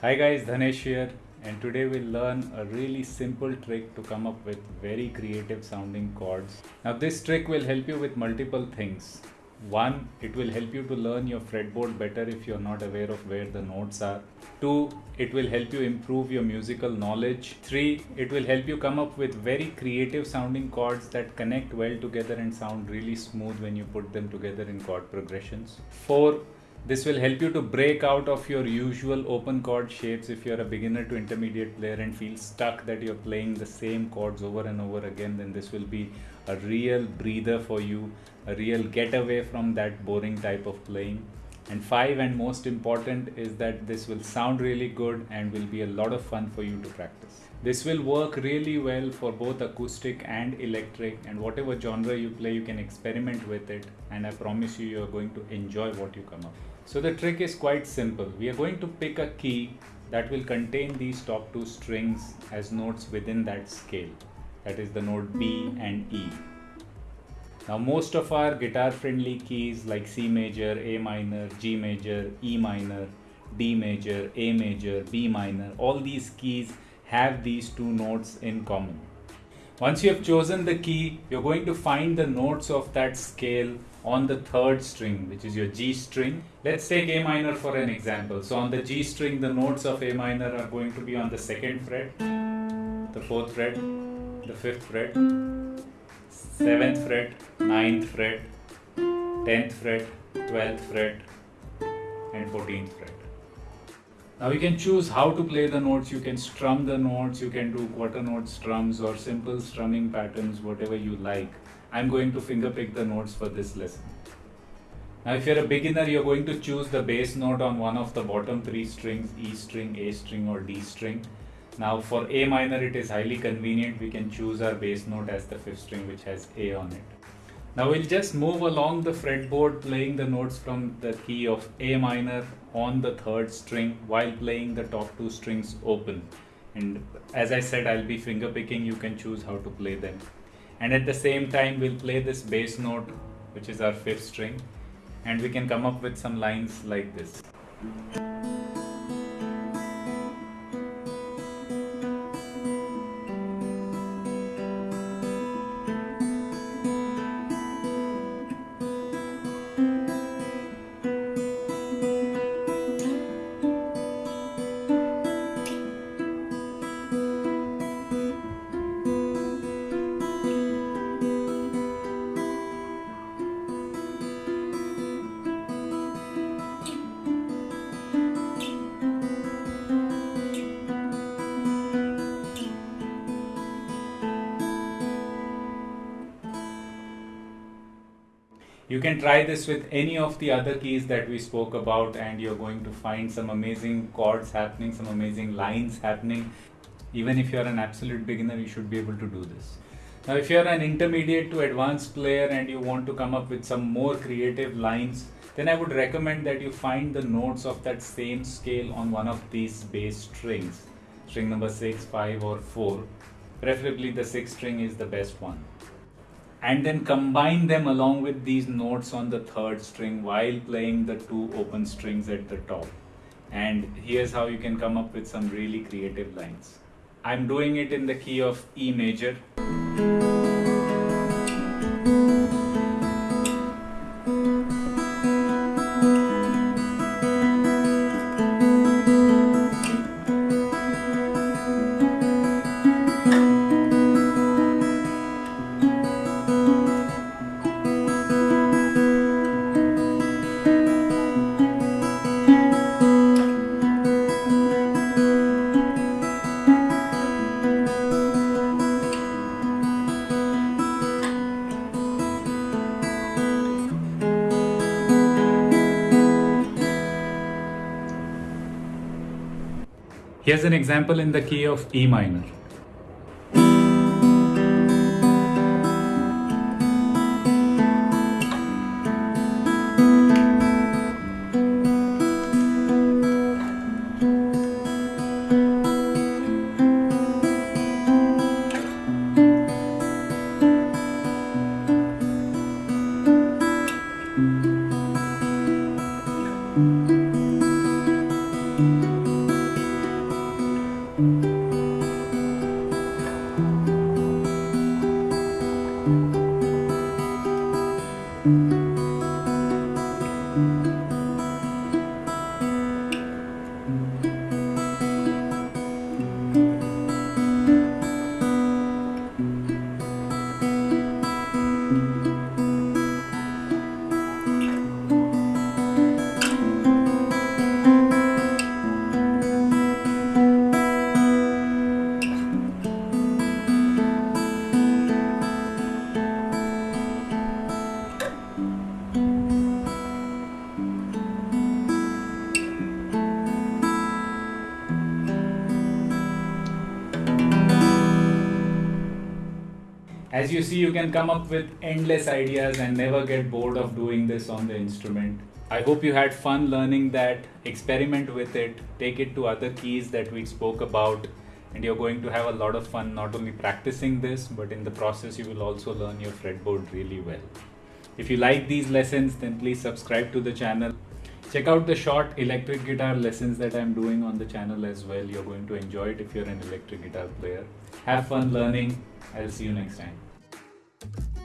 Hi guys, Dhanesh here and today we'll learn a really simple trick to come up with very creative sounding chords. Now this trick will help you with multiple things. One, it will help you to learn your fretboard better if you're not aware of where the notes are. Two, it will help you improve your musical knowledge. Three, it will help you come up with very creative sounding chords that connect well together and sound really smooth when you put them together in chord progressions. Four, this will help you to break out of your usual open chord shapes if you're a beginner to intermediate player and feel stuck that you're playing the same chords over and over again then this will be a real breather for you, a real getaway from that boring type of playing. And five and most important is that this will sound really good and will be a lot of fun for you to practice. This will work really well for both acoustic and electric and whatever genre you play you can experiment with it and I promise you you are going to enjoy what you come up. So the trick is quite simple. We are going to pick a key that will contain these top two strings as notes within that scale. That is the note B and E. Now most of our guitar friendly keys like C major, A minor, G major, E minor, D major, A major, B minor, all these keys have these two notes in common. Once you have chosen the key, you're going to find the notes of that scale on the third string, which is your G string. Let's take A minor for an example. So on the G string, the notes of A minor are going to be on the second fret, the fourth fret, the fifth fret, seventh fret, ninth fret, tenth fret, twelfth fret, and fourteenth fret. Now you can choose how to play the notes. You can strum the notes, you can do quarter note strums or simple strumming patterns, whatever you like. I'm going to finger pick the notes for this lesson. Now if you're a beginner, you're going to choose the bass note on one of the bottom three strings, E string, A string or D string. Now for A minor, it is highly convenient. We can choose our bass note as the fifth string which has A on it. Now we'll just move along the fretboard playing the notes from the key of A minor on the third string while playing the top two strings open. And as I said, I'll be finger picking. You can choose how to play them and at the same time we'll play this bass note which is our fifth string and we can come up with some lines like this. You can try this with any of the other keys that we spoke about and you're going to find some amazing chords happening, some amazing lines happening. Even if you're an absolute beginner, you should be able to do this. Now, if you're an intermediate to advanced player and you want to come up with some more creative lines, then I would recommend that you find the notes of that same scale on one of these bass strings, string number 6, 5 or 4. Preferably the 6 string is the best one and then combine them along with these notes on the third string while playing the two open strings at the top. And here's how you can come up with some really creative lines. I'm doing it in the key of E major. Here's an example in the key of E minor. As you see, you can come up with endless ideas and never get bored of doing this on the instrument. I hope you had fun learning that, experiment with it, take it to other keys that we spoke about, and you're going to have a lot of fun not only practicing this, but in the process, you will also learn your fretboard really well. If you like these lessons, then please subscribe to the channel. Check out the short electric guitar lessons that I'm doing on the channel as well. You're going to enjoy it if you're an electric guitar player. Have fun learning. I'll see you next time. Thank you.